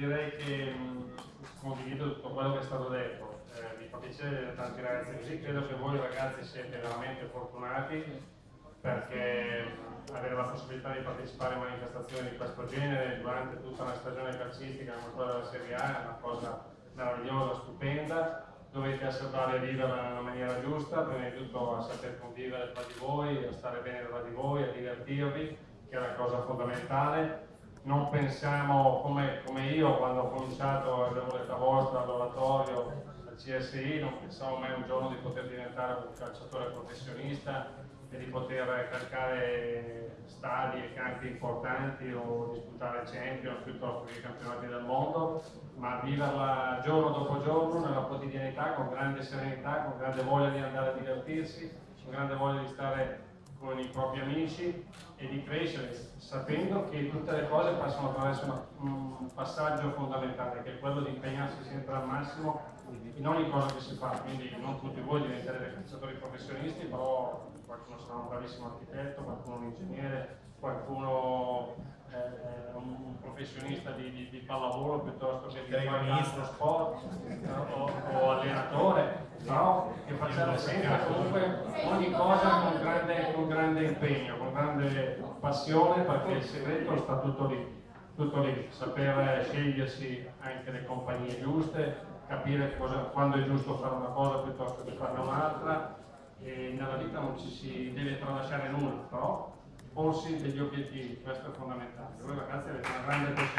direi che condivido tutto quello che è stato detto, eh, mi fa piacere tanti ragazzi così, credo che voi ragazzi siete veramente fortunati perché avere la possibilità di partecipare a manifestazioni di questo genere durante tutta una stagione calcistica come quella della Serie A è una cosa meravigliosa, stupenda, dovete bravi a viverla nella maniera giusta, prima di tutto a saper convivere tra di voi, a stare bene tra di voi, a divertirvi, che è una cosa fondamentale non pensiamo come, come, io quando ho cominciato avevo l'età vostra all'oratorio al CSI, non pensavo mai un giorno di poter diventare un calciatore professionista e di poter calcare stadi e campi importanti o disputare Champions piuttosto che campionati del mondo, ma viverla giorno dopo giorno nella quotidianità con grande serenità, con grande voglia di andare a divertirsi, con grande voglia di stare con i propri amici e di crescere, sapendo che tutte le cose passano attraverso un passaggio fondamentale, che è quello di impegnarsi sempre al massimo in ogni cosa che si fa, quindi non tutti voi diventerete calciatori professionisti, però qualcuno sarà un bravissimo architetto, qualcuno un ingegnere, qualcuno eh, un professionista di, di, di, pallavolo piuttosto che di qualche sport o, o allenatore, no? che facciamo sempre comunque ogni cosa con grande impegno, con grande passione perché il segreto sta tutto lì tutto lì, saper scegliersi anche le compagnie giuste, capire cosa, quando è giusto fare una cosa piuttosto che farne un'altra e nella vita non ci si deve tralasciare nulla, però porsi degli obiettivi, questo è fondamentale. Voi ragazzi avete una grande possibilità.